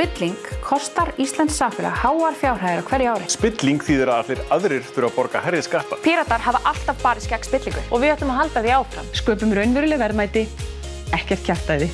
Spilling kostar Íslands samfélag háar fjárhæðir á hverju ári. Spilling þýðir að allir aðrir þurfa að borga herrið skatta. Píratar hafa alltaf barist gegn spillingu og við ætlum að halda því áfram. Sköpum raunveruleg verðmæti, ekkert kjartæði.